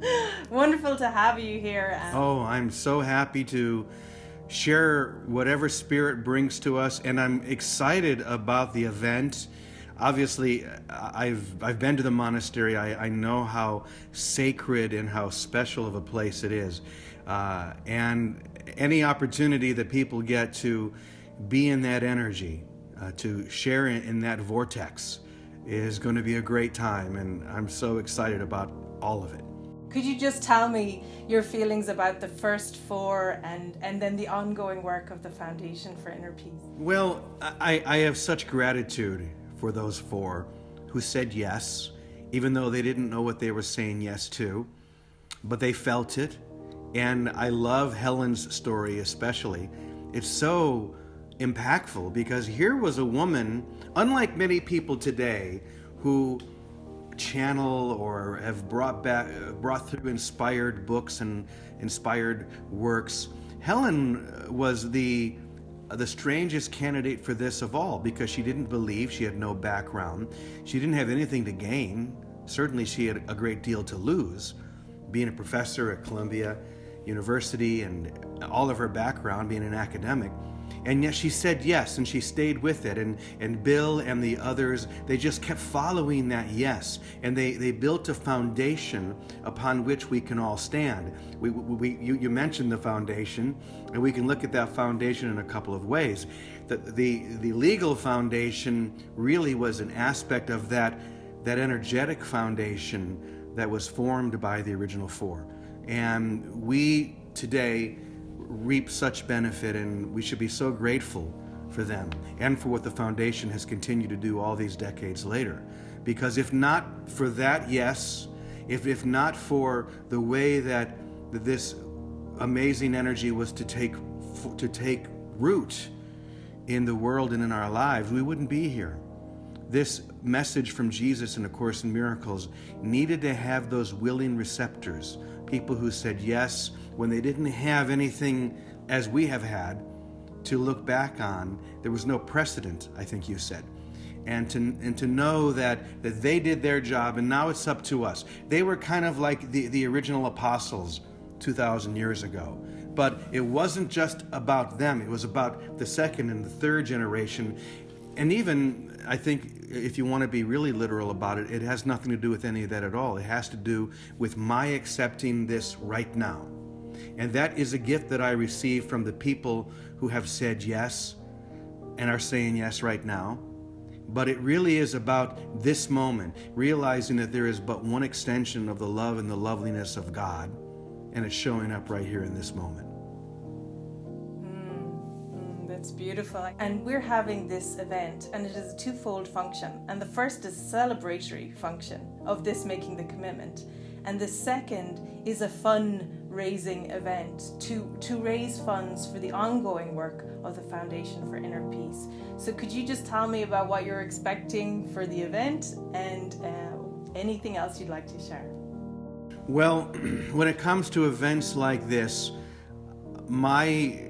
Wonderful to have you here. And oh, I'm so happy to share whatever spirit brings to us, and I'm excited about the event. Obviously, I've I've been to the monastery. I, I know how sacred and how special of a place it is, uh, and any opportunity that people get to be in that energy, uh, to share in, in that vortex, is going to be a great time, and I'm so excited about all of it. Could you just tell me your feelings about the first four and, and then the ongoing work of the Foundation for Inner Peace? Well, I, I have such gratitude for those four who said yes, even though they didn't know what they were saying yes to, but they felt it. And I love Helen's story especially. It's so impactful because here was a woman, unlike many people today, who channel or have brought back brought through inspired books and inspired works. Helen was the the strangest candidate for this of all because she didn't believe, she had no background, she didn't have anything to gain. Certainly she had a great deal to lose being a professor at Columbia University and all of her background being an academic. And yet she said yes, and she stayed with it. And, and Bill and the others, they just kept following that yes. And they, they built a foundation upon which we can all stand. We, we, you, you mentioned the foundation, and we can look at that foundation in a couple of ways. The, the, the legal foundation really was an aspect of that, that energetic foundation that was formed by the original four. And we today reap such benefit, and we should be so grateful for them and for what the foundation has continued to do all these decades later. Because if not for that, yes, if, if not for the way that this amazing energy was to take, to take root in the world and in our lives, we wouldn't be here. This message from Jesus in A Course in Miracles needed to have those willing receptors, people who said yes when they didn't have anything as we have had to look back on. There was no precedent, I think you said. And to, and to know that, that they did their job and now it's up to us. They were kind of like the, the original apostles 2,000 years ago. But it wasn't just about them, it was about the second and the third generation. And even I think if you want to be really literal about it, it has nothing to do with any of that at all. It has to do with my accepting this right now. And that is a gift that I receive from the people who have said yes and are saying yes right now. But it really is about this moment, realizing that there is but one extension of the love and the loveliness of God, and it's showing up right here in this moment. It's beautiful. And we're having this event and it is a twofold function. And the first is a celebratory function of this making the commitment. And the second is a fund-raising event to, to raise funds for the ongoing work of the Foundation for Inner Peace. So could you just tell me about what you're expecting for the event and uh, anything else you'd like to share? Well, when it comes to events like this, my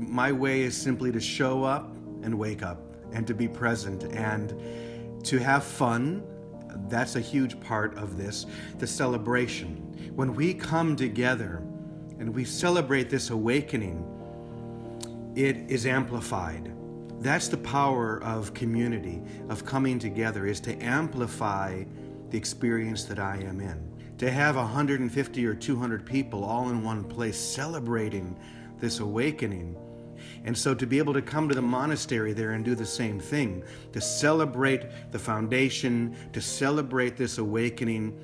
my way is simply to show up and wake up and to be present and to have fun. That's a huge part of this, the celebration. When we come together and we celebrate this awakening, it is amplified. That's the power of community, of coming together, is to amplify the experience that I am in. To have 150 or 200 people all in one place celebrating this awakening and so to be able to come to the monastery there and do the same thing, to celebrate the foundation, to celebrate this awakening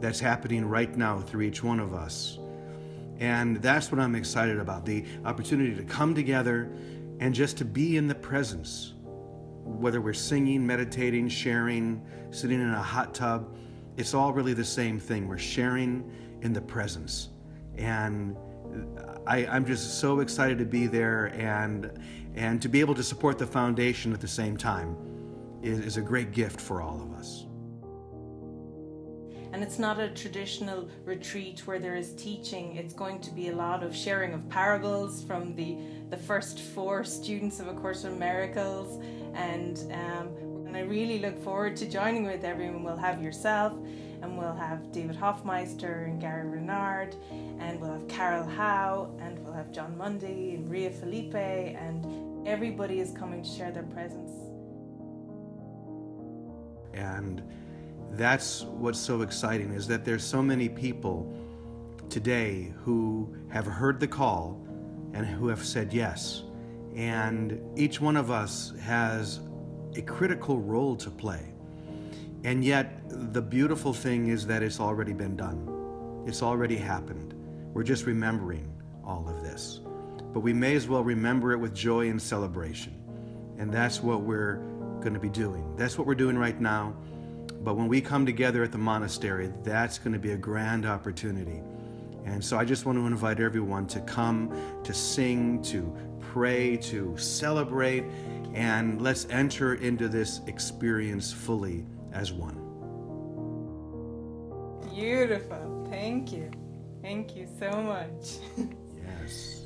that's happening right now through each one of us. And that's what I'm excited about, the opportunity to come together and just to be in the presence. Whether we're singing, meditating, sharing, sitting in a hot tub, it's all really the same thing. We're sharing in the presence. And I, am just so excited to be there and, and to be able to support the foundation at the same time is, is a great gift for all of us. And it's not a traditional retreat where there is teaching. It's going to be a lot of sharing of parables from the, the first four students of A Course in Miracles. And, um, and I really look forward to joining with everyone. We'll have yourself, and we'll have David Hoffmeister and Gary Renard, and we'll have Carol Howe, and we'll have Jon Mundy and Ria Felipe, and everybody is coming to share their presence. And that's what's so exciting is that there's so many people today who have heard the call and who have said yes. And each one of us has a critical role to play. And yet, the beautiful thing is that it's already been done. It's already happened. We're just remembering all of this. But we may as well remember it with joy and celebration. And that's what we're going to be doing. That's what we're doing right now. But when we come together at the monastery, that's going to be a grand opportunity. And so I just want to invite everyone to come, to sing, to pray, to celebrate, and let's enter into this experience fully as one. Beautiful. Thank you. Thank you so much. yes.